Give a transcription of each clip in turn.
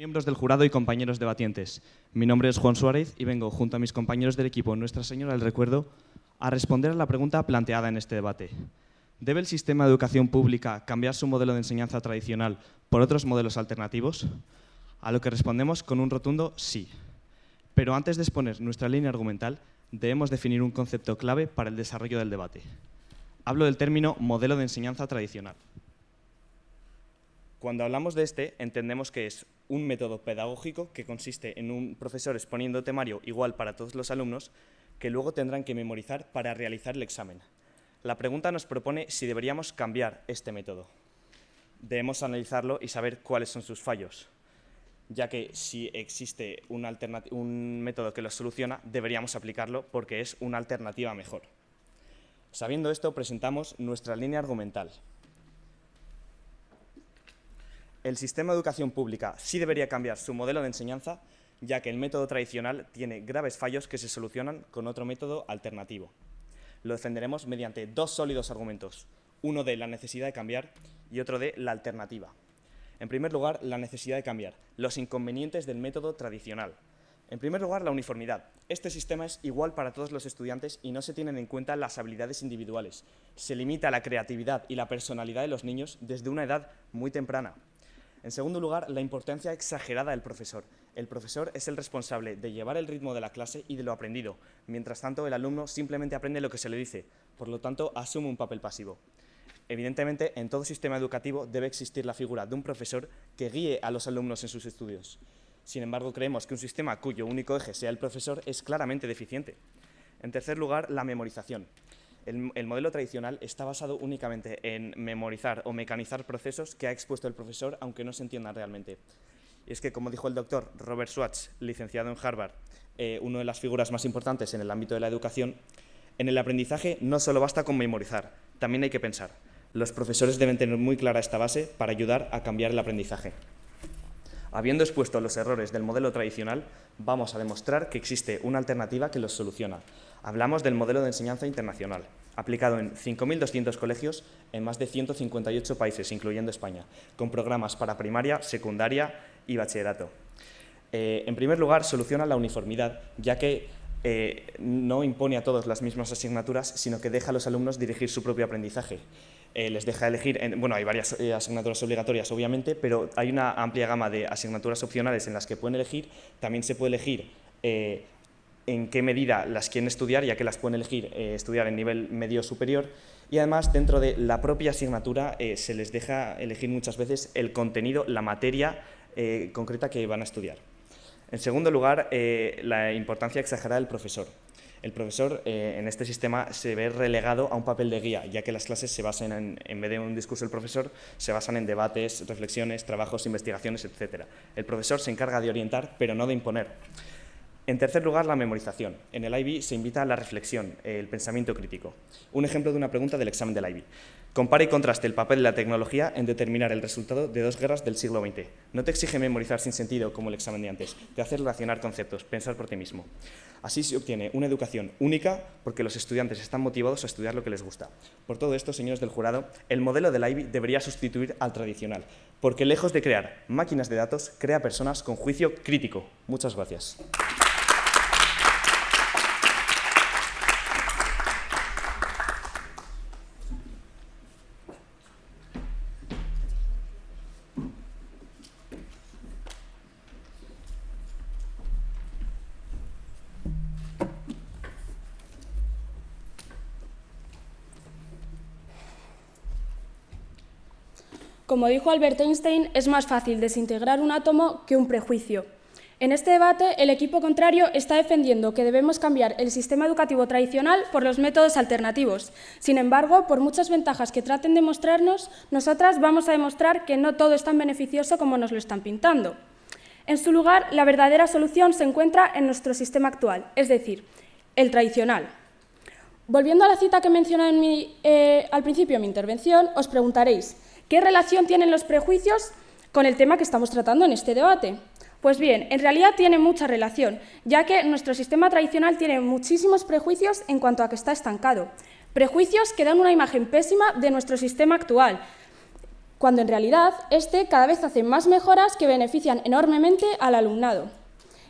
Miembros del jurado y compañeros debatientes, mi nombre es Juan Suárez y vengo junto a mis compañeros del equipo Nuestra Señora del Recuerdo a responder a la pregunta planteada en este debate. ¿Debe el sistema de educación pública cambiar su modelo de enseñanza tradicional por otros modelos alternativos? A lo que respondemos con un rotundo sí. Pero antes de exponer nuestra línea argumental, debemos definir un concepto clave para el desarrollo del debate. Hablo del término modelo de enseñanza tradicional. Cuando hablamos de este, entendemos que es un método pedagógico que consiste en un profesor exponiendo temario igual para todos los alumnos que luego tendrán que memorizar para realizar el examen. La pregunta nos propone si deberíamos cambiar este método. Debemos analizarlo y saber cuáles son sus fallos, ya que si existe un, método que lo soluciona, deberíamos aplicarlo porque es una alternativa mejor. Sabiendo esto, presentamos nuestra línea argumental. El sistema de educación pública sí debería cambiar su modelo de enseñanza, ya que el método tradicional tiene graves fallos que se solucionan con otro método alternativo. Lo defenderemos mediante dos sólidos argumentos, uno de la necesidad de cambiar y otro de la alternativa. En primer lugar, la necesidad de cambiar, los inconvenientes del método tradicional. En primer lugar, la uniformidad. Este sistema es igual para todos los estudiantes y no se tienen en cuenta las habilidades individuales. Se limita la creatividad y la personalidad de los niños desde una edad muy temprana. En segundo lugar, la importancia exagerada del profesor. El profesor es el responsable de llevar el ritmo de la clase y de lo aprendido. Mientras tanto, el alumno simplemente aprende lo que se le dice, por lo tanto, asume un papel pasivo. Evidentemente, en todo sistema educativo debe existir la figura de un profesor que guíe a los alumnos en sus estudios. Sin embargo, creemos que un sistema cuyo único eje sea el profesor es claramente deficiente. En tercer lugar, la memorización. El, modelo tradicional está basado únicamente en memorizar o mecanizar procesos que ha expuesto el profesor, aunque no se entiendan realmente. Es que, como dijo el doctor Robert Schwartz, licenciado en Harvard, eh, una de las figuras más importantes en el ámbito de la educación, en el aprendizaje no solo basta con memorizar, también hay que pensar. Los profesores deben tener muy clara esta base para ayudar a cambiar el aprendizaje. Habiendo expuesto los errores del modelo tradicional, vamos a demostrar que existe una alternativa que los soluciona. Hablamos del modelo de enseñanza internacional, aplicado en 5.200 colegios en más de 158 países, incluyendo España, con programas para primaria, secundaria y bachillerato. Eh, en primer lugar, soluciona la uniformidad, ya que eh, no impone a todos las mismas asignaturas, sino que deja a los alumnos dirigir su propio aprendizaje. Eh, les deja elegir, bueno, hay varias asignaturas obligatorias obviamente, pero hay una amplia gama de asignaturas opcionales en las que pueden elegir, también se puede elegir en qué medida las quieren estudiar, ya que las pueden elegir estudiar en nivel medio superior, y además dentro de la propia asignatura se les deja elegir muchas veces el contenido, la materia concreta que van a estudiar. En segundo lugar, eh, la importancia exagerada del profesor. El profesor eh, en este sistema se ve relegado a un papel de guía, ya que las clases se basan en, en vez de un discurso del profesor, se basan en debates, reflexiones, trabajos, investigaciones, etc. El profesor se encarga de orientar, pero no de imponer. En tercer lugar, la memorización. En el IB se invita a la reflexión, el pensamiento crítico. Un ejemplo de una pregunta del examen del IB. Compara y contraste el papel de la tecnología en determinar el resultado de dos guerras del siglo XX. No te exige memorizar sin sentido como el examen de antes, te hace relacionar conceptos, pensar por ti mismo. Así se obtiene una educación única porque los estudiantes están motivados a estudiar lo que les gusta. Por todo esto, señores del jurado, el modelo del IBI debería sustituir al tradicional, porque lejos de crear máquinas de datos, crea personas con juicio crítico. Muchas gracias. Como dijo Albert Einstein, es más fácil desintegrar un átomo que un prejuicio. En este debate, el equipo contrario está defendiendo que debemos cambiar el sistema educativo tradicional por los métodos alternativos. Sin embargo, por muchas ventajas que traten de mostrarnos, nosotras vamos a demostrar que no todo es tan beneficioso como nos lo están pintando. En su lugar, la verdadera solución se encuentra en nuestro sistema actual, es decir, el tradicional. Volviendo a la cita que mencioné eh, al principio de mi intervención, os preguntaréis, ¿Qué relación tienen los prejuicios con el tema que estamos tratando en este debate? Pues bien, en realidad tiene mucha relación, ya que nuestro sistema tradicional tiene muchísimos prejuicios en cuanto a que está estancado. Prejuicios que dan una imagen pésima de nuestro sistema actual. cuando en realidad este cada vez hace más mejoras que benefician enormemente al alumnado.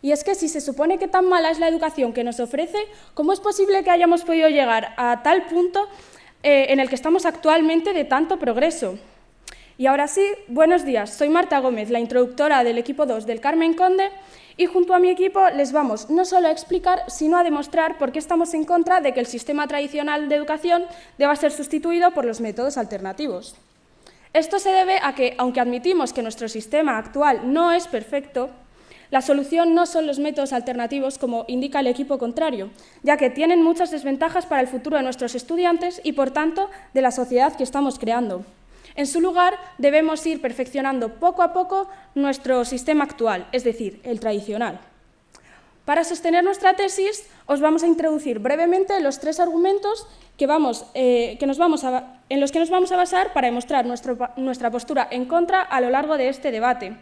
Y es que si se supone que tan mala es la educación que nos ofrece, ¿cómo es posible que hayamos podido llegar a tal punto eh, en el que estamos actualmente de tanto progreso? Y ahora sí, buenos días. Soy Marta Gómez, la introductora del equipo 2 del Carmen Conde, y junto a mi equipo les vamos no solo a explicar, sino a demostrar por qué estamos en contra de que el sistema tradicional de educación deba ser sustituido por los métodos alternativos. Esto se debe a que, aunque admitimos que nuestro sistema actual no es perfecto, la solución no son los métodos alternativos, como indica el equipo contrario, ya que tienen muchas desventajas para el futuro de nuestros estudiantes y, por tanto, de la sociedad que estamos creando. En su lugar, debemos ir perfeccionando poco a poco nuestro sistema actual, es decir, el tradicional. Para sostener nuestra tesis, os vamos a introducir brevemente los tres argumentos que vamos, eh, que nos vamos en los que nos vamos a basar para demostrar nuestra postura en contra a lo largo de este debate.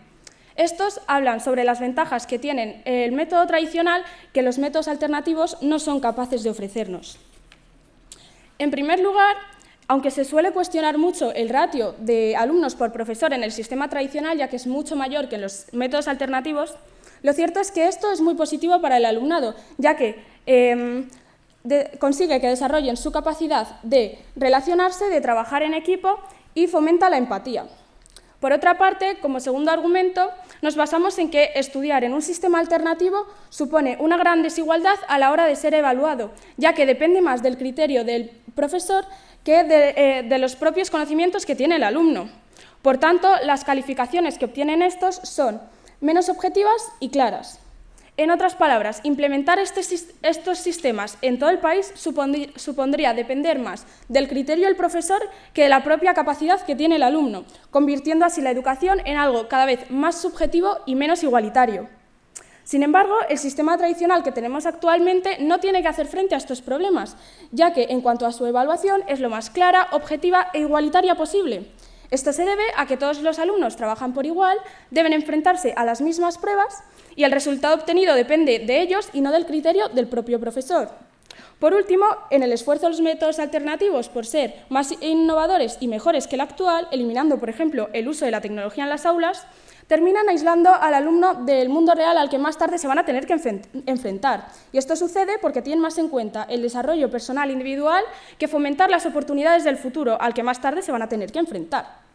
Estos hablan sobre las ventajas que tienen el método tradicional que los métodos alternativos no son capaces de ofrecernos. En primer lugar, aunque se suele cuestionar mucho el ratio de alumnos por profesor en el sistema tradicional, ya que es mucho mayor que en los métodos alternativos, lo cierto es que esto es muy positivo para el alumnado, ya que em, consigue que desarrollen su capacidad de relacionarse, de trabajar en equipo y fomenta la empatía. Por otra parte, como segundo argumento, nos basamos en que estudiar en un sistema alternativo supone una gran desigualdad a la hora de ser evaluado, ya que depende más del criterio del profesor que de, eh, de los propios conocimientos que tiene el alumno. Por tanto, las calificaciones que obtienen estos son menos objetivas y claras. En otras palabras, implementar este estos sistemas en todo el país supondría depender más del criterio del profesor que de la propia capacidad que tiene el alumno, convirtiendo así la educación en algo cada vez más subjetivo y menos igualitario. Sin embargo, el sistema tradicional que tenemos actualmente no tiene que hacer frente a estos problemas, ya que en cuanto a su evaluación es lo más clara, objetiva e igualitaria posible. Esto se debe a que todos los alumnos trabajan por igual, deben enfrentarse a las mismas pruebas y el resultado obtenido depende de ellos y no del criterio del propio profesor. Por último, en el esfuerzo de los métodos alternativos por ser más innovadores y mejores que el actual, eliminando, por ejemplo, el uso de la tecnología en las aulas, terminan aislando al alumno del mundo real al que más tarde se van a tener que enfrentar. Y esto sucede porque tienen más en cuenta el desarrollo personal individual que fomentar las oportunidades del futuro al que más tarde se van a tener que enfrentar.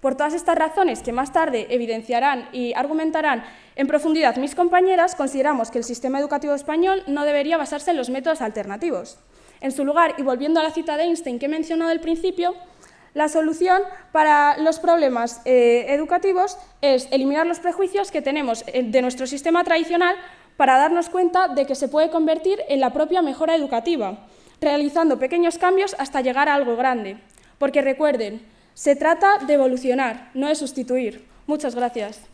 Por todas estas razones que más tarde evidenciarán y argumentarán en profundidad mis compañeras, consideramos que el sistema educativo español no debería basarse en los métodos alternativos. En su lugar, y volviendo a la cita de Einstein que he mencionado al principio, la solución para los problemas eh, educativos es eliminar los prejuicios que tenemos eh, de nuestro sistema tradicional para darnos cuenta de que se puede convertir en la propia mejora educativa, realizando pequeños cambios hasta llegar a algo grande. Porque recuerden, se trata de evolucionar, no de sustituir. Muchas gracias.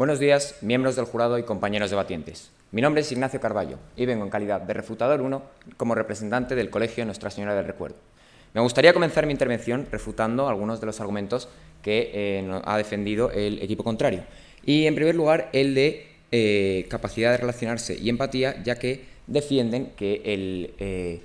Buenos días, miembros del jurado y compañeros debatientes. Mi nombre es Ignacio Carballo y vengo en calidad de refutador 1 como representante del Colegio Nuestra Señora del Recuerdo. Me gustaría comenzar mi intervención refutando algunos de los argumentos que eh, ha defendido el equipo contrario. Y, en primer lugar, el de eh, capacidad de relacionarse y empatía, ya que defienden que, el,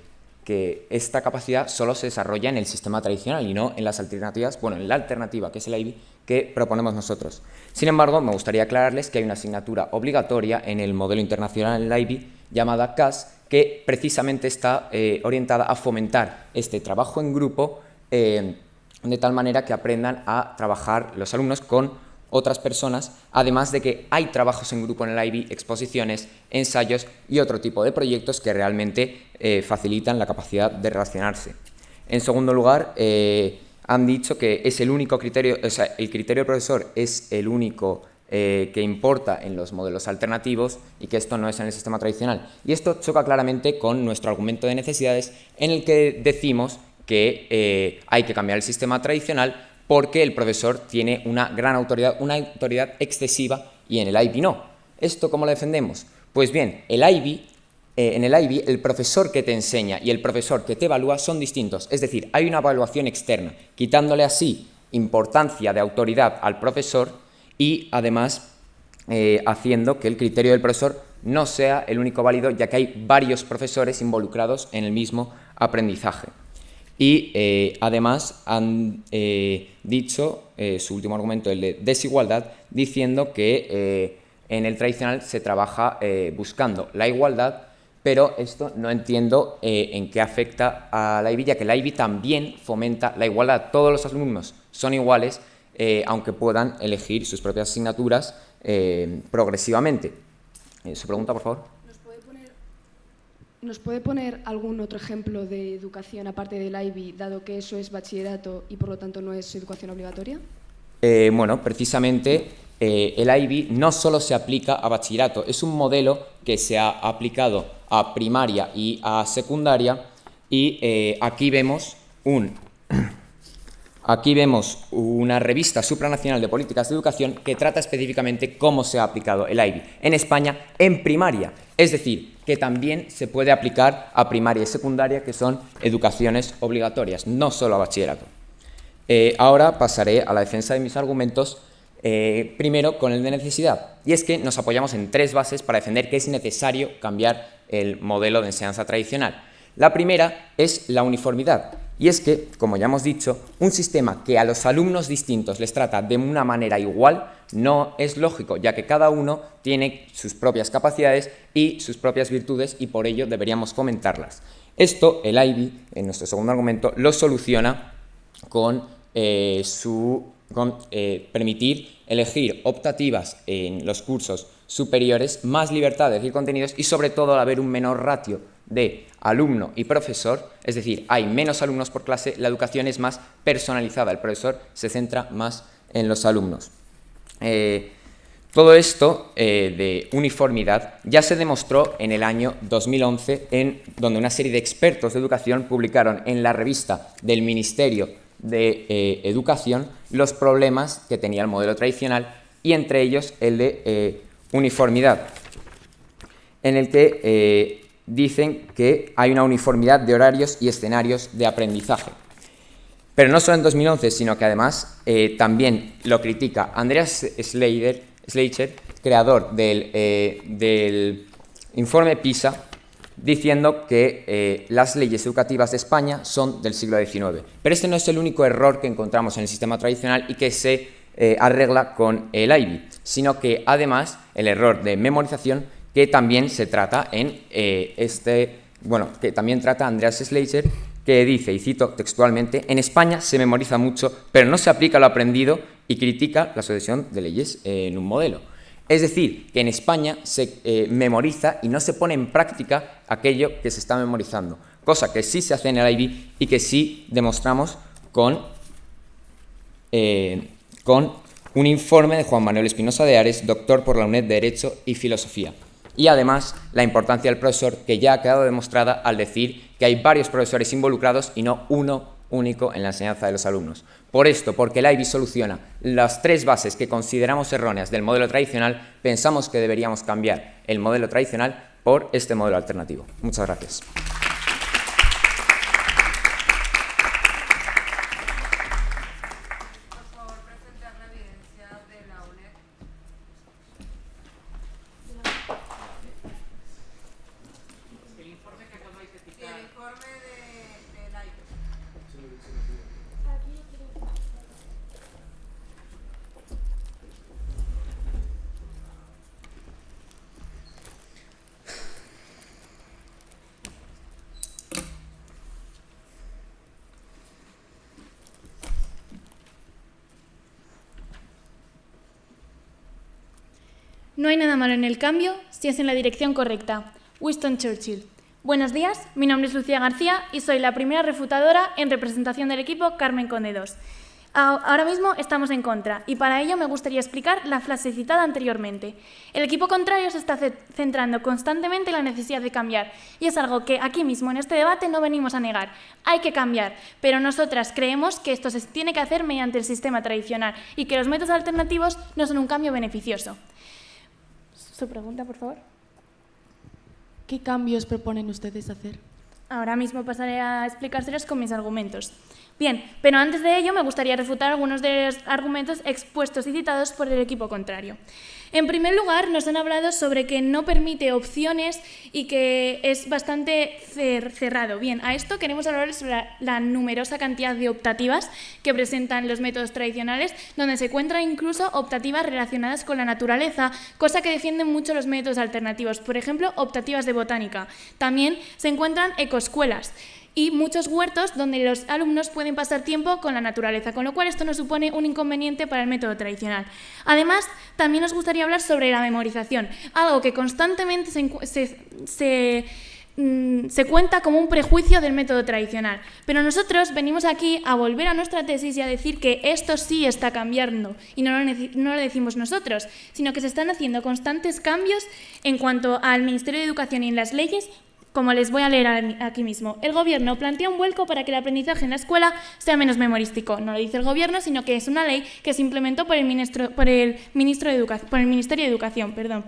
que esta capacidad solo se desarrolla en el sistema tradicional y no en las alternativas, bueno, en la alternativa, que es el IB, que proponemos nosotros. Sin embargo, me gustaría aclararles que hay una asignatura obligatoria en el modelo internacional en el IB llamada CAS, que precisamente está eh, orientada a fomentar este trabajo en grupo eh, de tal manera que aprendan a trabajar los alumnos con otras personas, además de que hay trabajos en grupo en el IB, exposiciones, ensayos y otro tipo de proyectos que realmente eh, facilitan la capacidad de relacionarse. En segundo lugar, han dicho que es el único criterio, o sea, el criterio del profesor es el único eh, que importa en los modelos alternativos y que esto no es en el sistema tradicional. Y esto choca claramente con nuestro argumento de necesidades en el que decimos que eh, hay que cambiar el sistema tradicional porque el profesor tiene una gran autoridad, una autoridad excesiva y en el IB no. ¿Esto cómo lo defendemos? Pues bien, el eh, en el IB el profesor que te enseña y el profesor que te evalúa son distintos, es decir, hay una evaluación externa, quitándole así importancia de autoridad al profesor y además eh, haciendo que el criterio del profesor no sea el único válido, ya que hay varios profesores involucrados en el mismo aprendizaje. Y eh, además han eh, dicho, su último argumento, el de desigualdad, diciendo que en el tradicional se trabaja buscando la igualdad, pero esto no entiendo en qué afecta a la IBI, ya que la IBI también fomenta la igualdad. Todos los alumnos son iguales, eh, aunque puedan elegir sus propias asignaturas eh, progresivamente. Eh, ¿Su pregunta, por favor? ¿Nos puede, poner, algún otro ejemplo de educación aparte del IB, dado que eso es bachillerato y por lo tanto no es educación obligatoria? bueno, precisamente el IB no solo se aplica a bachillerato, es un modelo que se ha aplicado a primaria y a secundaria y aquí vemos un Aquí vemos una revista supranacional de políticas de educación que trata específicamente cómo se ha aplicado el IB en España en primaria, es decir, que también se puede aplicar a primaria y secundaria, que son educaciones obligatorias, no solo a bachillerato. Eh, ahora pasaré a la defensa de mis argumentos, eh, primero con el de necesidad, y es que nos apoyamos en tres bases para defender que es necesario cambiar el modelo de enseñanza tradicional. La primera es la uniformidad, y es que, como ya hemos dicho, un sistema que a los alumnos distintos les trata de una manera igual no es lógico, ya que cada uno tiene sus propias capacidades y sus propias virtudes y por ello deberíamos fomentarlas. Esto, el IB, en nuestro segundo argumento, lo soluciona con, eh, su, eh, permitir elegir optativas en los cursos superiores, más libertad de elegir contenidos y sobre todo al haber un menor ratio de alumno y profesor, es decir, hay menos alumnos por clase, la educación es más personalizada, el profesor se centra más en los alumnos. Eh, todo esto eh, de uniformidad ya se demostró en el año 2011, en donde una serie de expertos de educación publicaron en la revista del Ministerio de eh, Educación los problemas que tenía el modelo tradicional y entre ellos el de uniformidad, en el que dicen que hay una uniformidad de horarios y escenarios de aprendizaje. Pero no solo en 2011, sino que además eh, también lo critica Andreas Schleicher, creador eh, del, informe PISA, diciendo que eh, las leyes educativas de España son del siglo XIX. Pero este no es el único error que encontramos en el sistema tradicional y que se arregla con el IB, sino que además el error de memorización que también se trata en eh, este, bueno, que también trata Andreas Schleicher, que dice, y cito textualmente, en España se memoriza mucho, pero no se aplica lo aprendido y critica la sucesión de leyes en un modelo. Es decir, que en España se eh, memoriza y no se pone en práctica aquello que se está memorizando, cosa que sí se hace en el IB y que sí demostramos con, eh, con un informe de Juan Manuel Espinosa de Ares, doctor por la UNED de Derecho y Filosofía y además la importancia del profesor que ya ha quedado demostrada al decir que hay varios profesores involucrados y no uno único en la enseñanza de los alumnos. Por esto, porque el soluciona las tres bases que consideramos erróneas del modelo tradicional, pensamos que deberíamos cambiar el modelo tradicional por este modelo alternativo. Muchas gracias. No hay nada malo en el cambio si es en la dirección correcta. Winston Churchill. Buenos días, mi nombre es Lucía García y soy la primera refutadora en representación del equipo Carmen Conde 2. Ahora mismo estamos en contra y para ello me gustaría explicar la frase citada anteriormente. El equipo contrario se está centrando constantemente en la necesidad de cambiar y es algo que aquí mismo en este debate no venimos a negar. Hay que cambiar, pero nosotras creemos que esto se tiene que hacer mediante el sistema tradicional y que los métodos alternativos no son un cambio beneficioso. Su pregunta, por favor. ¿Qué cambios proponen ustedes hacer? Ahora mismo pasaré a explicárselos con mis argumentos. Bien, pero antes de ello me gustaría refutar algunos de los argumentos expuestos y citados por el equipo contrario. En primer lugar, nos han hablado sobre que no permite opciones y que es bastante cerrado. Bien, a esto queremos hablar sobre la, numerosa cantidad de optativas que presentan los métodos tradicionales, donde se encuentran incluso optativas relacionadas con la naturaleza, cosa que defienden mucho los métodos alternativos. Por ejemplo, optativas de botánica. También se encuentran ecoescuelas y muchos huertos donde los alumnos pueden pasar tiempo con la naturaleza, con lo cual esto no supone un inconveniente para el método tradicional. Además, también nos gustaría hablar sobre la memorización, algo que constantemente se, mm, se cuenta como un prejuicio del método tradicional. Pero nosotros venimos aquí a volver a nuestra tesis y a decir que esto sí está cambiando, y no lo, no lo, decimos nosotros, sino que se están haciendo constantes cambios en cuanto al Ministerio de Educación y en las leyes como les voy a leer aquí mismo. El Gobierno plantea un vuelco para que el aprendizaje en la escuela sea menos memorístico. No lo dice el Gobierno, sino que es una ley que se implementó por el, ministro, por el, ministro de Educación, por el Ministerio de Educación. Perdón.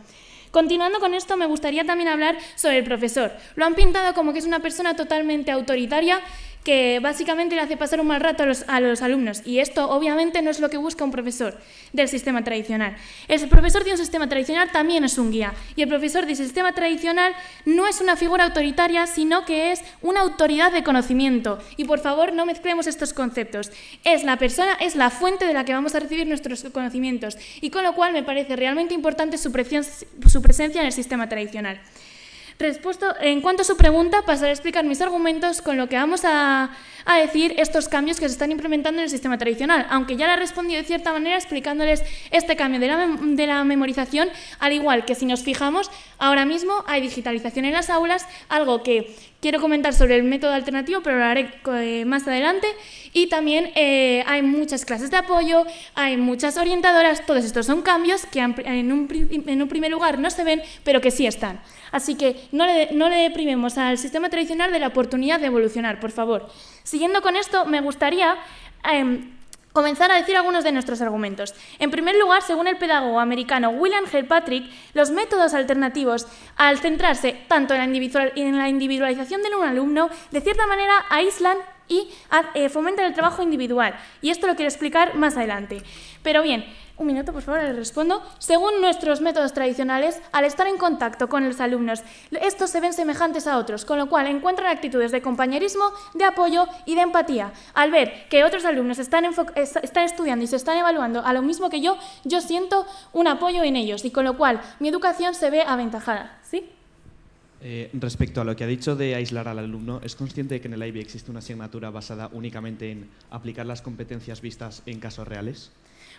Continuando con esto, me gustaría también hablar sobre el profesor. Lo han pintado como que es una persona totalmente autoritaria que básicamente le hace pasar un mal rato a los, alumnos y esto obviamente no es lo que busca un profesor del sistema tradicional. El profesor de un sistema tradicional también es un guía y el profesor del sistema tradicional no es una figura autoritaria sino que es una autoridad de conocimiento y por favor no mezclemos estos conceptos. Es la persona, es la fuente de la que vamos a recibir nuestros conocimientos y con lo cual me parece realmente importante su presencia en el sistema tradicional. En cuanto a su pregunta, pasaré a explicar mis argumentos con lo que vamos a, decir estos cambios que se están implementando en el sistema tradicional, aunque ya le he respondido de cierta manera explicándoles este cambio de la, de la memorización, al igual que si nos fijamos, ahora mismo hay digitalización en las aulas, algo que quiero comentar sobre el método alternativo, pero lo haré eh, más adelante. Y también eh, hay muchas clases de apoyo, hay muchas orientadoras, todos estos son cambios que en un, primer lugar no se ven, pero que sí están. Así que no le, no deprimemos al sistema tradicional de la oportunidad de evolucionar, por favor. Siguiendo con esto, me gustaría... Em, comenzar a decir algunos de nuestros argumentos. En primer lugar, según el pedagogo americano William Patrick, los métodos alternativos, al centrarse tanto en la individualización de un alumno, de cierta manera aíslan y eh, fomentan el trabajo individual. Y esto lo quiero explicar más adelante. Pero bien, un minuto, por favor, le respondo. Según nuestros métodos tradicionales, al estar en contacto con los alumnos, estos se ven semejantes a otros, con lo cual encuentran actitudes de compañerismo, de apoyo y de empatía. Al ver que otros alumnos están, están estudiando y se están evaluando a lo mismo que yo, yo siento un apoyo en ellos y con lo cual mi educación se ve aventajada. ¿Sí? Eh, respecto a lo que ha dicho de aislar al alumno, ¿es consciente de que en el IB existe una asignatura basada únicamente en aplicar las competencias vistas en casos reales?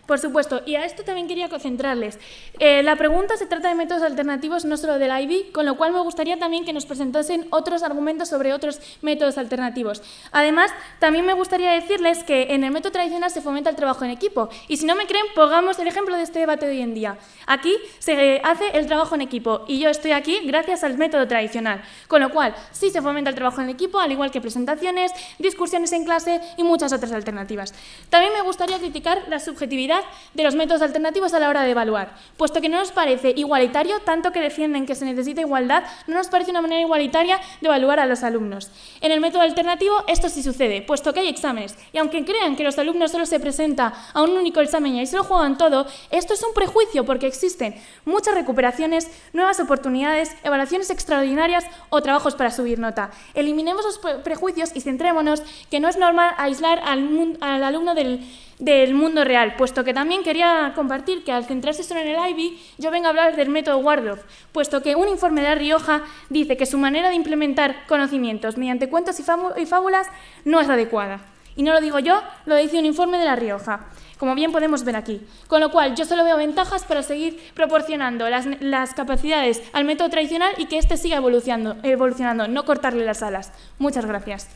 Por supuesto, y a esto también quería concentrarles. Eh, la pregunta se trata de métodos alternativos, no solo del IB, con lo cual me gustaría también que nos presentasen otros argumentos sobre otros métodos alternativos. Además, también me gustaría decirles que en el método tradicional se fomenta el trabajo en equipo, y si no me creen, pongamos el ejemplo de este debate de hoy en día. Aquí se hace el trabajo en equipo, y yo estoy aquí gracias al método tradicional, con lo cual sí se fomenta el trabajo en equipo, al igual que presentaciones, discusiones en clase y muchas otras alternativas. También me gustaría criticar la subjetividad de los métodos alternativos a la hora de evaluar. Puesto que no nos parece igualitario, tanto que defienden que se necesita igualdad, no nos parece una manera igualitaria de evaluar a los alumnos. En el método alternativo esto sí sucede, puesto que hay exámenes, y aunque crean que los alumnos solo se presenta a un único examen y ahí se lo juegan todo, esto es un prejuicio porque existen muchas recuperaciones, nuevas oportunidades, evaluaciones extraordinarias o trabajos para subir nota. Eliminemos los prejuicios y centrémonos que no es normal aislar al, al alumno del del mundo real, puesto que también quería compartir que al centrarse solo en el IBI, yo vengo a hablar del método Wardorf, puesto que un informe de La Rioja dice que su manera de implementar conocimientos mediante cuentos y, fábulas no es adecuada. Y no lo digo yo, lo dice un informe de La Rioja, como bien podemos ver aquí. Con lo cual, yo solo veo ventajas para seguir proporcionando las, las capacidades al método tradicional y que éste siga evolucionando, evolucionando, no cortarle las alas. Muchas gracias.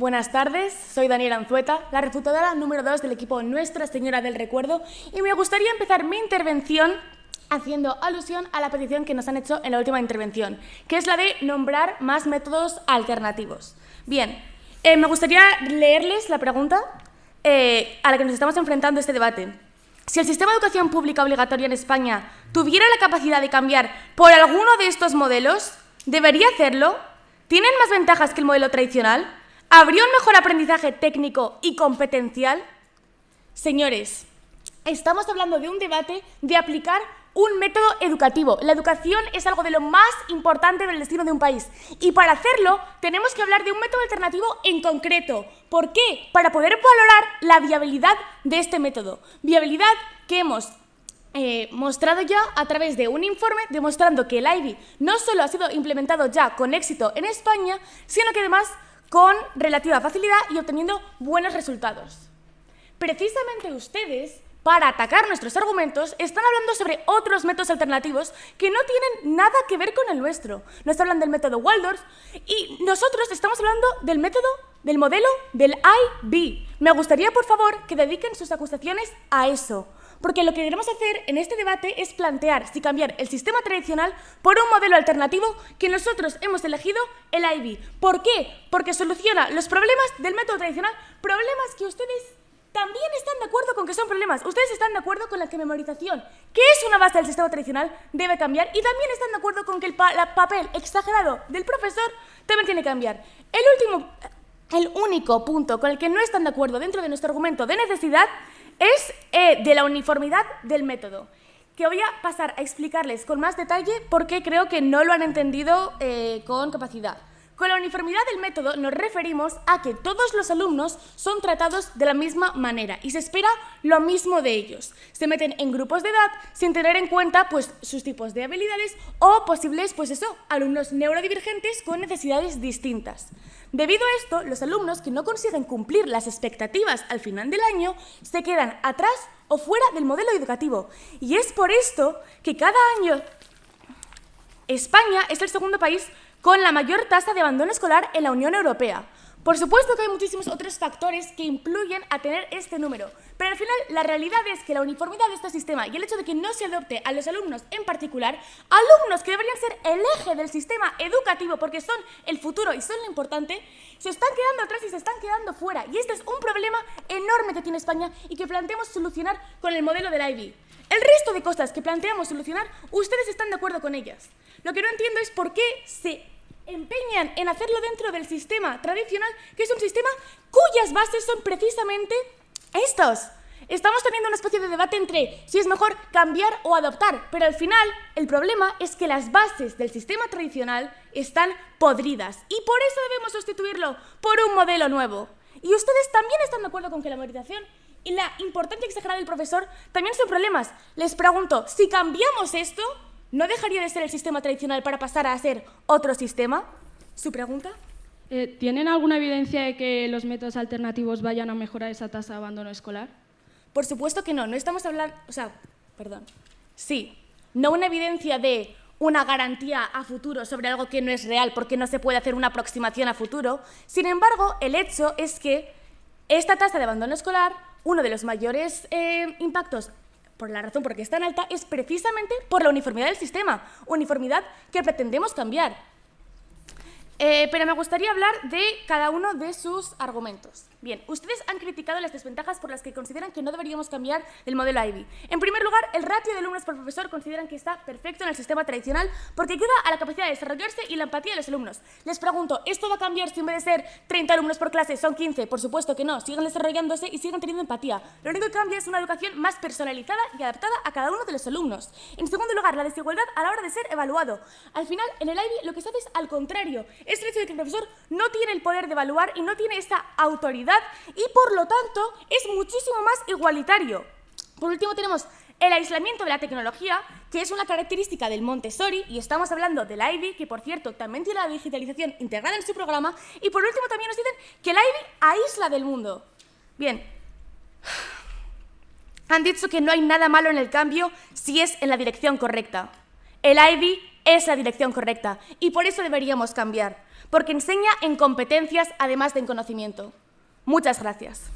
Buenas tardes, soy Daniela Anzueta, la refutadora número 2 del equipo Nuestra Señora del Recuerdo y me gustaría empezar mi intervención haciendo alusión a la petición que nos han hecho en la última intervención, que es la de nombrar más métodos alternativos. Bien, eh, me gustaría leerles la pregunta eh, a la que nos estamos enfrentando este debate. Si el sistema de educación pública obligatoria en España tuviera la capacidad de cambiar por alguno de estos modelos, ¿debería hacerlo? ¿Tienen más ventajas que el modelo tradicional? ¿Habría un mejor aprendizaje técnico y competencial? Señores, estamos hablando de un debate de aplicar un método educativo. La educación es algo de lo más importante del destino de un país. Y para hacerlo tenemos que hablar de un método alternativo en concreto. ¿Por qué? Para poder valorar la viabilidad de este método. Viabilidad que hemos eh, mostrado ya a través de un informe demostrando que el IBI no solo ha sido implementado ya con éxito en España, sino que además con relativa facilidad y obteniendo buenos resultados. Precisamente ustedes, para atacar nuestros argumentos, están hablando sobre otros métodos alternativos que no tienen nada que ver con el nuestro. Nos hablan del método Waldorf y nosotros estamos hablando del método, del modelo del IB. Me gustaría, por favor, que dediquen sus acusaciones a eso porque lo que queremos hacer en este debate es plantear si cambiar el sistema tradicional por un modelo alternativo que nosotros hemos elegido, el IB. ¿Por qué? Porque soluciona los problemas del método tradicional, problemas que ustedes también están de acuerdo con que son problemas. Ustedes están de acuerdo con la que memorización, que es una base del sistema tradicional, debe cambiar y también están de acuerdo con que el papel exagerado del profesor también tiene que cambiar. El último, el único punto con el que no están de acuerdo dentro de nuestro argumento de necesidad es eh, de la uniformidad del método, que voy a pasar a explicarles con más detalle porque creo que no lo han entendido eh, con capacidad. Con la uniformidad del método nos referimos a que todos los alumnos son tratados de la misma manera y se espera lo mismo de ellos. Se meten en grupos de edad sin tener en cuenta pues, sus tipos de habilidades o posibles pues eso, alumnos neurodivergentes con necesidades distintas. Debido a esto, los alumnos que no consiguen cumplir las expectativas al final del año se quedan atrás o fuera del modelo educativo. Y es por esto que cada año España es el segundo país con la mayor tasa de abandono escolar en la Unión Europea. Por supuesto que hay muchísimos otros factores que influyen a tener este número, pero al final la realidad es que la uniformidad de este sistema y el hecho de que no se adopte a los alumnos en particular, alumnos que deberían ser el eje del sistema educativo porque son el futuro y son lo importante, se están quedando atrás y se están quedando fuera. Y este es un problema enorme que tiene España y que planteamos solucionar con el modelo del IB. El resto de cosas que planteamos solucionar, ustedes están de acuerdo con ellas. Lo que no entiendo es por qué se empeñan en hacerlo dentro del sistema tradicional, que es un sistema cuyas bases son precisamente estos. Estamos teniendo una especie de debate entre si es mejor cambiar o adoptar, pero al final el problema es que las bases del sistema tradicional están podridas y por eso debemos sustituirlo por un modelo nuevo. Y ustedes también están de acuerdo con que la memorización y la importancia exagerada del profesor también son problemas. Les pregunto, si cambiamos esto, ¿No dejaría de ser el sistema tradicional para pasar a ser otro sistema? ¿Su pregunta? Eh, ¿Tienen alguna evidencia de que los métodos alternativos vayan a mejorar esa tasa de abandono escolar? Por supuesto que no. No estamos hablando... O sea, perdón. Sí, no una evidencia de una garantía a futuro sobre algo que no es real porque no se puede hacer una aproximación a futuro. Sin embargo, el hecho es que esta tasa de abandono escolar, uno de los mayores eh, impactos por la razón por qué es tan alta, es precisamente por la uniformidad del sistema, uniformidad que pretendemos cambiar. Eh, pero me gustaría hablar de cada uno de sus argumentos. Bien, ustedes han criticado las desventajas por las que consideran que no deberíamos cambiar el modelo IB. En primer lugar, el ratio de alumnos por profesor consideran que está perfecto en el sistema tradicional porque ayuda a la capacidad de desarrollarse y la empatía de los alumnos. Les pregunto, ¿esto va a cambiar si en vez de ser 30 alumnos por clase son 15? Por supuesto que no, siguen desarrollándose y siguen teniendo empatía. Lo único que cambia es una educación más personalizada y adaptada a cada uno de los alumnos. En segundo lugar, la desigualdad a la hora de ser evaluado. Al final, en el IB lo que se hace es al contrario. Es el hecho de que el profesor no tiene el poder de evaluar y no tiene esta autoridad y por lo tanto es muchísimo más igualitario. Por último tenemos el aislamiento de la tecnología, que es una característica del Montessori, y estamos hablando del IB, que por cierto también tiene la digitalización integrada en su programa, y por último también nos dicen que el IB aísla del mundo. Bien, han dicho que no hay nada malo en el cambio si es en la dirección correcta. El IB es la dirección correcta, y por eso deberíamos cambiar, porque enseña en competencias además de en conocimiento. Muchas gracias.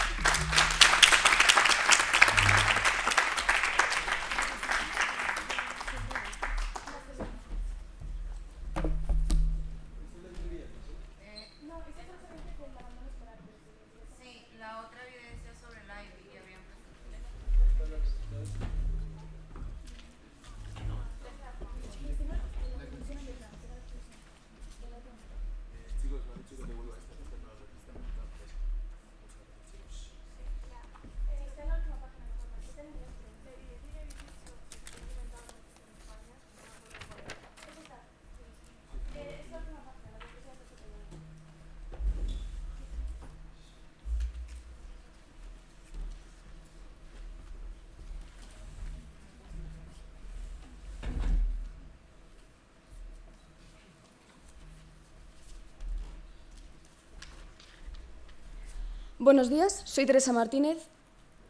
Buenos días, soy Teresa Martínez.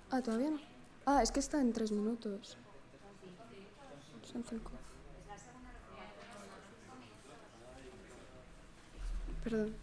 Ah, todavía no. Ah, es que está en tres minutos. Son cinco. Perdón.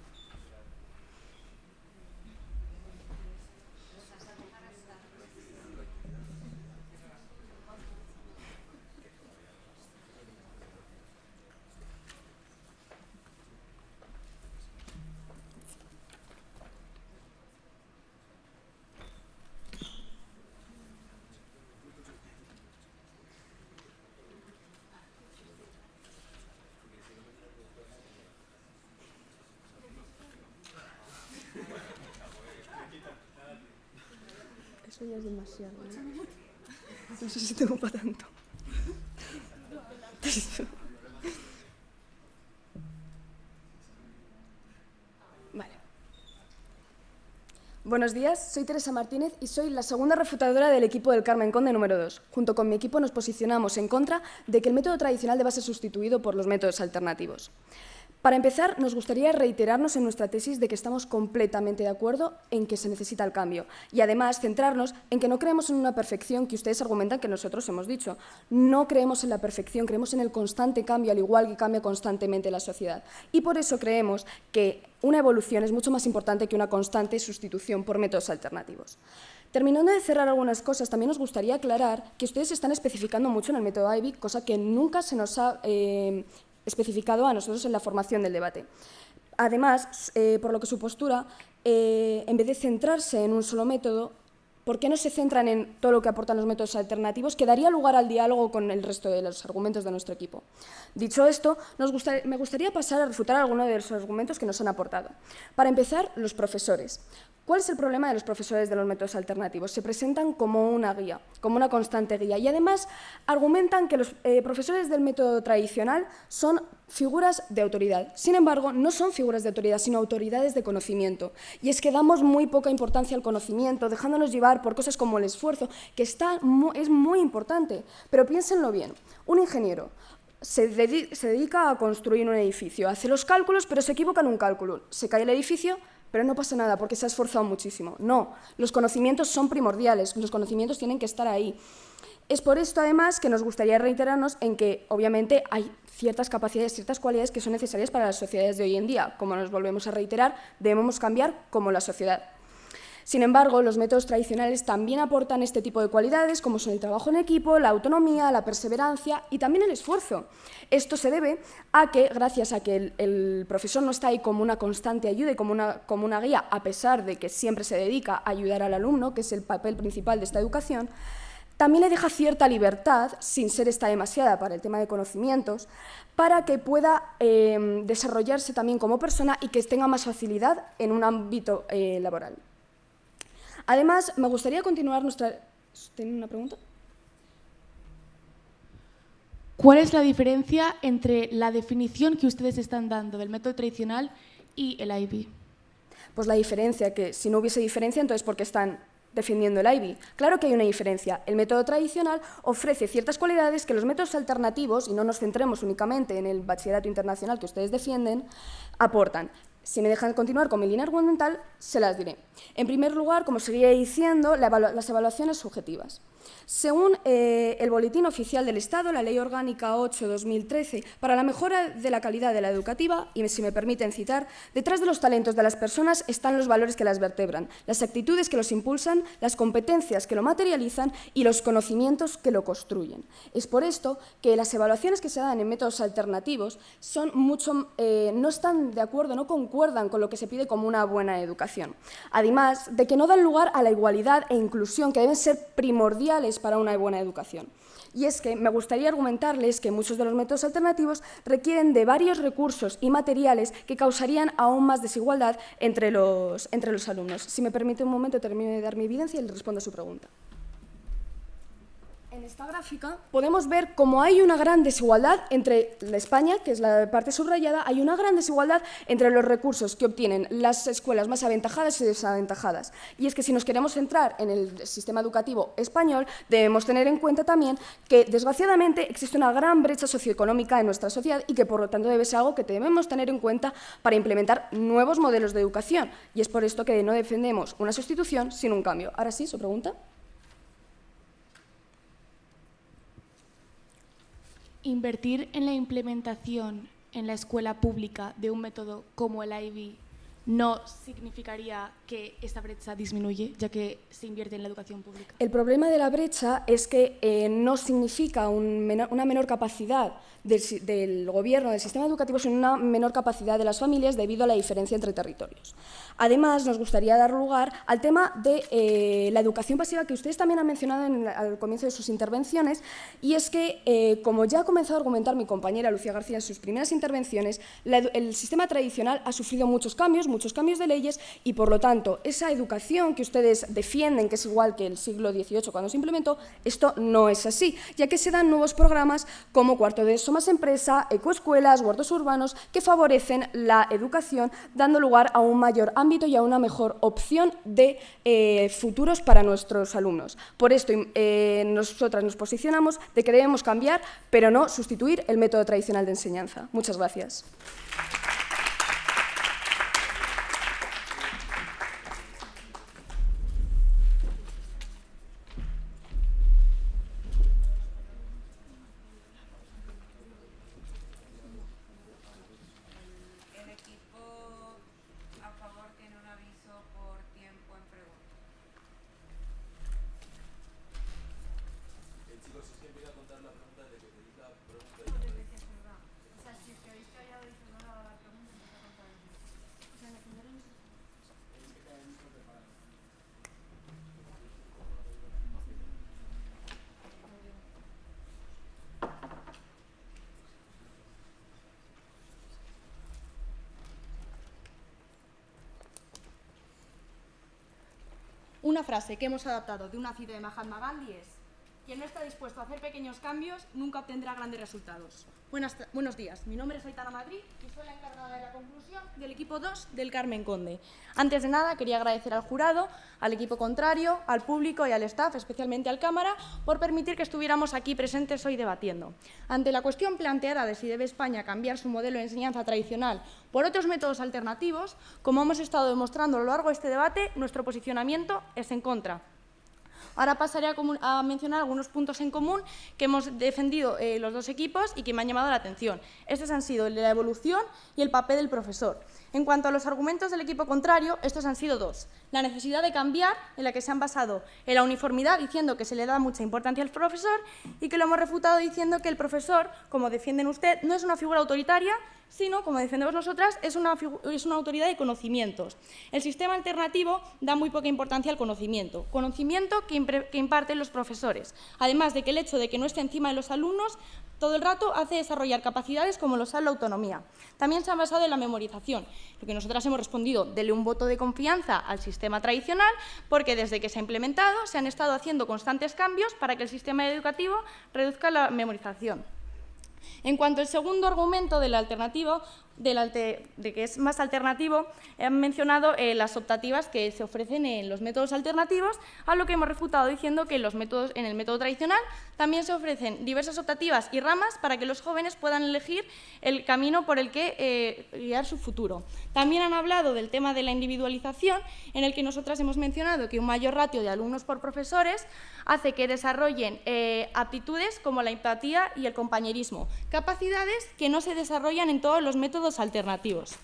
Eso ya es demasiado. ¿no? No sé si tengo para tanto. Vale. Buenos días, soy Teresa Martínez y soy la segunda refutadora del equipo del Carmen Conde número 2. Junto con mi equipo nos posicionamos en contra de que el método tradicional deba ser sustituido por los métodos alternativos. Para empezar, nos gustaría reiterarnos en nuestra tesis de que estamos completamente de acuerdo en que se necesita el cambio y además centrarnos en que no creemos en una perfección que ustedes argumentan que nosotros hemos dicho. No creemos en la perfección, creemos en el constante cambio, al igual que cambia constantemente la sociedad. Y por eso creemos que una evolución es mucho más importante que una constante sustitución por métodos alternativos. Terminando de cerrar algunas cosas, también nos gustaría aclarar que ustedes están especificando mucho en el método IBIC, cosa que nunca se nos ha eh, especificado a nosotros en la formación del debate. Además, eh, por lo que su postura, eh, en vez de centrarse en un solo método, ¿por qué no se centran en todo lo que aportan los métodos alternativos que daría lugar al diálogo con el resto de los argumentos de nuestro equipo? Dicho esto, me gustaría pasar a refutar algunos de los argumentos que nos han aportado. Para empezar, los profesores. ¿Cuál es el problema de los profesores de los métodos alternativos? Se presentan como una guía, como una constante guía y además argumentan que los eh, profesores del método tradicional son figuras de autoridad. Sin embargo, no son figuras de autoridad, sino autoridades de conocimiento. Y es que damos muy poca importancia al conocimiento, dejándonos llevar por cosas como el esfuerzo, que está, es muy importante. Pero piénsenlo bien, un ingeniero se, dedica a construir un edificio, hace los cálculos, pero se equivoca en un cálculo. Se cae el edificio, pero no pasa nada porque se ha esforzado muchísimo. No, los conocimientos son primordiales, los conocimientos tienen que estar ahí. Es por esto, además, que nos gustaría reiterarnos en que, obviamente, hay ciertas capacidades, ciertas cualidades que son necesarias para las sociedades de hoy en día. Como nos volvemos a reiterar, debemos cambiar como la sociedad. Sin embargo, los métodos tradicionales también aportan este tipo de cualidades, como son el trabajo en equipo, la autonomía, la perseverancia y también el esfuerzo. Esto se debe a que, gracias a que el, profesor no está ahí como una constante ayuda y como una, como una guía, a pesar de que siempre se dedica a ayudar al alumno, que es el papel principal de esta educación, también le deja cierta libertad, sin ser esta demasiada para el tema de conocimientos, para que pueda eh, desarrollarse también como persona y que tenga más facilidad en un ámbito eh, laboral. Además, me gustaría continuar nuestra... ¿Tienen una pregunta? ¿Cuál es la diferencia entre la definición que ustedes están dando del método tradicional y el IB? Pues la diferencia, que si no hubiese diferencia, entonces ¿por qué están defendiendo el IB? Claro que hay una diferencia. El método tradicional ofrece ciertas cualidades que los métodos alternativos, y no nos centremos únicamente en el bachillerato internacional que ustedes defienden, aportan. Si me dejan continuar con mi línea argumental, se las diré. En primer lugar, como seguía diciendo, las evaluaciones subjetivas. Según eh, el Boletín Oficial del Estado, la Ley Orgánica 8-2013, para la mejora de la calidad de la educativa, y si me permiten citar, detrás de los talentos de las personas están los valores que las vertebran, las actitudes que los impulsan, las competencias que lo materializan y los conocimientos que lo construyen. Es por esto que las evaluaciones que se dan en métodos alternativos son mucho, eh, no están de acuerdo, no concuerdan con lo que se pide como una buena educación. Además de que no dan lugar a la igualdad e inclusión que deben ser primordiales para una buena educación. Y es que me gustaría argumentarles que muchos de los métodos alternativos requieren de varios recursos y materiales que causarían aún más desigualdad entre los, entre los alumnos. Si me permite un momento, termino de dar mi evidencia y le respondo a su pregunta. En esta gráfica podemos ver cómo hay una gran desigualdad entre la España, que es la parte subrayada, hay una gran desigualdad entre los recursos que obtienen las escuelas más aventajadas y desaventajadas. Y es que si nos queremos centrar en el sistema educativo español, debemos tener en cuenta también que, desgraciadamente, existe una gran brecha socioeconómica en nuestra sociedad y que, por lo tanto, debe ser algo que debemos tener en cuenta para implementar nuevos modelos de educación. Y es por esto que no defendemos una sustitución sin un cambio. Ahora sí, su pregunta. Invertir en la implementación en la escuela pública de un método como el IB no significaría que esta brecha disminuye, ya que se invierte en la educación pública. El problema de la brecha es que eh, no significa una menor capacidad del, gobierno, del sistema educativo, sino una menor capacidad de las familias debido a la diferencia entre territorios. Además, nos gustaría dar lugar al tema de eh, la educación pasiva que ustedes también han mencionado al comienzo de sus intervenciones, y es que, eh, como ya ha comenzado a argumentar mi compañera Lucía García en sus primeras intervenciones, el sistema tradicional ha sufrido muchos cambios, muchos cambios de leyes, y por lo tanto, esa educación que ustedes defienden, que es igual que el siglo XVIII cuando se implementó, esto no es así, ya que se dan nuevos programas como cuarto de eso más empresa, ecoescuelas, huertos urbanos, que favorecen la educación, dando lugar a un mayor ámbito y a una mejor opción de eh, futuros para nuestros alumnos. Por esto, eh, nosotras nos posicionamos de que debemos cambiar, pero no sustituir el método tradicional de enseñanza. Muchas gracias. Una frase que hemos adaptado de una cita de Mahatma Gandhi es quien no está dispuesto a hacer pequeños cambios nunca obtendrá grandes resultados. buenos días, mi nombre es Aitana Madrid y soy la encargada de la conclusión del equipo 2 del Carmen Conde. Antes de nada, quería agradecer al jurado, al equipo contrario, al público y al staff, especialmente al cámara, por permitir que estuviéramos aquí presentes hoy debatiendo. Ante la cuestión planteada de si debe España cambiar su modelo de enseñanza tradicional por otros métodos alternativos, como hemos estado demostrando a lo largo de este debate, nuestro posicionamiento es en contra. Ahora pasaré a, mencionar algunos puntos en común que hemos defendido eh, los dos equipos y que me han llamado la atención. Estos han sido la evolución y el papel del profesor. En cuanto a los argumentos del equipo contrario, estos han sido dos. La necesidad de cambiar, en la que se han basado en la uniformidad, diciendo que se le da mucha importancia al profesor, y que lo hemos refutado diciendo que el profesor, como defienden usted, no es una figura autoritaria, sino, como defendemos nosotras, es una, es una, autoridad de conocimientos. El sistema alternativo da muy poca importancia al conocimiento, conocimiento que, imparten los profesores, además de que el hecho de que no esté encima de los alumnos todo el rato hace desarrollar capacidades como lo son la autonomía. También se han basado en la memorización, lo que nosotras hemos respondido, dele un voto de confianza al sistema tradicional, porque desde que se ha implementado se han estado haciendo constantes cambios para que el sistema educativo reduzca la memorización. En cuanto al segundo argumento del alternativo, de, que es más alternativo, han mencionado eh, las optativas que se ofrecen en los métodos alternativos, a lo que hemos refutado diciendo que los métodos, en el método tradicional también se ofrecen diversas optativas y ramas para que los jóvenes puedan elegir el camino por el que eh, guiar su futuro. También han hablado del tema de la individualización, en el que nosotras hemos mencionado que un mayor ratio de alumnos por profesores hace que desarrollen eh, aptitudes como la empatía y el compañerismo, capacidades que no se desarrollan en todos los métodos alternativos.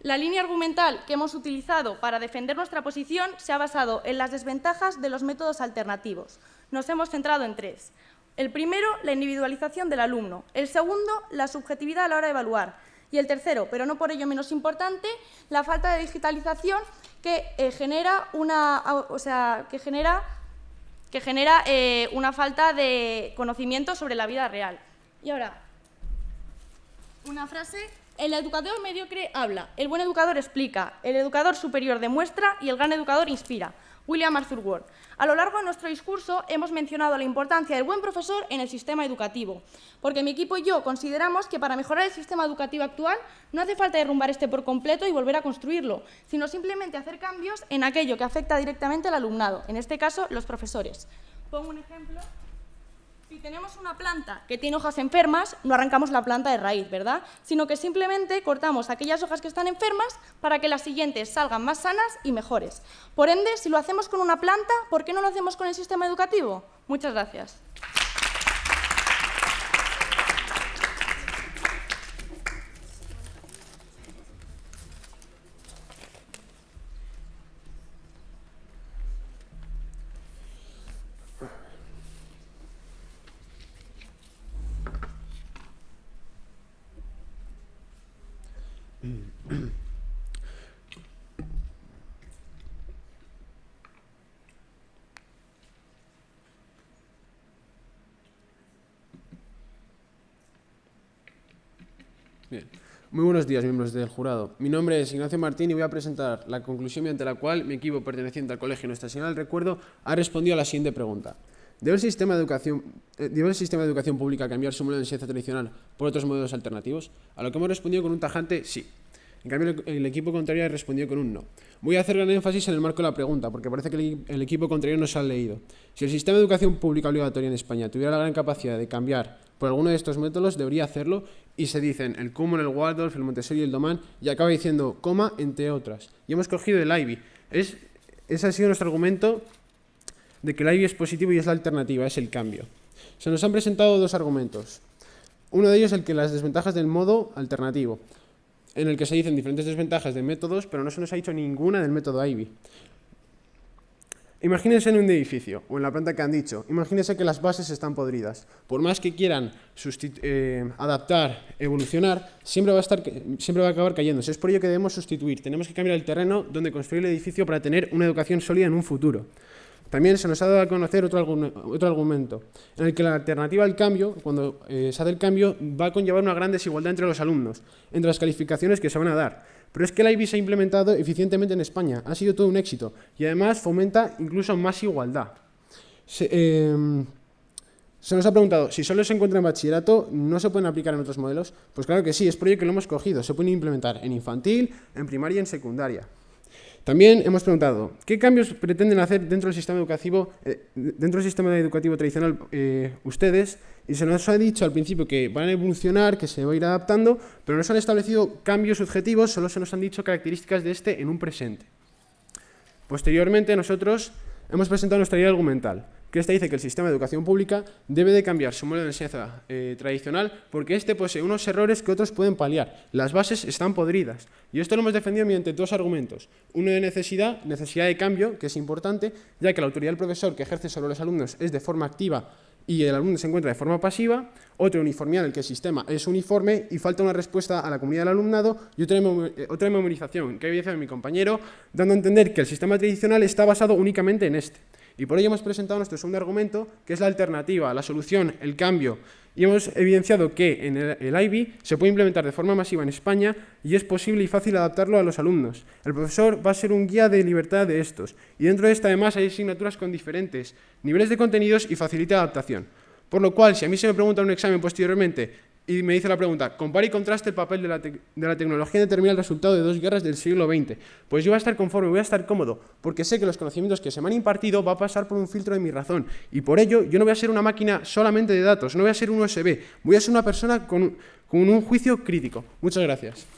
La línea argumental que hemos utilizado para defender nuestra posición se ha basado en las desventajas de los métodos alternativos. Nos hemos centrado en tres. El primero, la individualización del alumno. El segundo, la subjetividad a la hora de evaluar. Y el tercero, pero no por ello menos importante, la falta de digitalización que eh, genera una, o sea, que genera, que genera eh, una falta de conocimiento sobre la vida real. Y ahora, una frase. El educador mediocre habla, el buen educador explica, el educador superior demuestra y el gran educador inspira. William Arthur Ward. A lo largo de nuestro discurso hemos mencionado la importancia del buen profesor en el sistema educativo, porque mi equipo y yo consideramos que para mejorar el sistema educativo actual no hace falta derrumbar este por completo y volver a construirlo, sino simplemente hacer cambios en aquello que afecta directamente al alumnado, en este caso los profesores. Pongo un ejemplo. Si tenemos una planta que tiene hojas enfermas, no arrancamos la planta de raíz, ¿verdad? Sino que simplemente cortamos aquellas hojas que están enfermas para que las siguientes salgan más sanas y mejores. Por ende, si lo hacemos con una planta, ¿por qué no lo hacemos con el sistema educativo? Muchas gracias. Bien. Muy buenos días, miembros del jurado. Mi nombre es Ignacio Martín y voy a presentar la conclusión mediante la cual mi equipo perteneciente al Colegio Nuestra Señora del Recuerdo ha respondido a la siguiente pregunta. ¿Debe el sistema de educación, eh, ¿debe el sistema de educación pública cambiar su modelo de enseñanza tradicional por otros modelos alternativos? A lo que hemos respondido con un tajante sí. En cambio, el, equipo contrario ha respondido con un no. Voy a hacer gran énfasis en el marco de la pregunta, porque parece que el, equipo contrario no se ha leído. Si el sistema de educación pública obligatoria en España tuviera la gran capacidad de cambiar por alguno de estos métodos, debería hacerlo, y se dicen el Kumon, el Waldorf, el Montessori y el Doman, y acaba diciendo coma, entre otras. Y hemos cogido el Ivy. Es, ese ha sido nuestro argumento de que el Ivy es positivo y es la alternativa, es el cambio. Se nos han presentado dos argumentos. Uno de ellos es el que las desventajas del modo alternativo en el que se dicen diferentes desventajas de métodos, pero no se nos ha dicho ninguna del método Ivy. Imagínense en un edificio, o en la planta que han dicho, imagínense que las bases están podridas. Por más que quieran eh, adaptar, evolucionar, siempre va, a estar, siempre va a acabar cayéndose. Es por ello que debemos sustituir, tenemos que cambiar el terreno donde construir el edificio para tener una educación sólida en un futuro. También se nos ha dado a conocer otro, argumento, en el que la alternativa al cambio, cuando eh, se hace el cambio, va a conllevar una gran desigualdad entre los alumnos, entre las calificaciones que se van a dar. Pero es que la IBI se ha implementado eficientemente en España, ha sido todo un éxito, y además fomenta incluso más igualdad. Se, em, se nos ha preguntado, si solo se encuentra en bachillerato, ¿no se pueden aplicar en otros modelos? Pues claro que sí, es por ello que lo hemos cogido, se pueden implementar en infantil, en primaria y en secundaria. También hemos preguntado, ¿qué cambios pretenden hacer dentro del sistema educativo, eh, dentro del sistema educativo tradicional eh, ustedes? Y se nos ha dicho al principio que van a evolucionar, que se va a ir adaptando, pero no se han establecido cambios subjetivos, solo se nos han dicho características de este en un presente. Posteriormente nosotros hemos presentado nuestra idea argumental, que esta dice que el sistema de educación pública debe de cambiar su modelo de enseñanza eh, tradicional porque este posee unos errores que otros pueden paliar. Las bases están podridas. Y esto lo hemos defendido mediante dos argumentos. Uno de necesidad, necesidad de cambio, que es importante, ya que la autoridad del profesor que ejerce sobre los alumnos es de forma activa y el alumno se encuentra de forma pasiva, otro uniformidad en el que el sistema es uniforme y falta una respuesta a la comunidad del alumnado y otra, eh, otra memorización, que ha evidenciado mi compañero, dando a entender que el sistema tradicional está basado únicamente en este. Y por ello hemos presentado nuestro segundo argumento, que es la alternativa, la solución, el cambio. Y hemos evidenciado que en el, el se puede implementar de forma masiva en España y es posible y fácil adaptarlo a los alumnos. El profesor va a ser un guía de libertad de estos. Y dentro de esta además hay asignaturas con diferentes niveles de contenidos y facilita adaptación. Por lo cual, si a mí se me pregunta en un examen posteriormente y me dice la pregunta, compara y contraste el papel de la, de la, tecnología en determinar el resultado de dos guerras del siglo XX. Pues yo voy a estar conforme, voy a estar cómodo, porque sé que los conocimientos que se me han impartido va a pasar por un filtro de mi razón. Y por ello, yo no voy a ser una máquina solamente de datos, no voy a ser un USB, voy a ser una persona con, con un juicio crítico. Muchas gracias.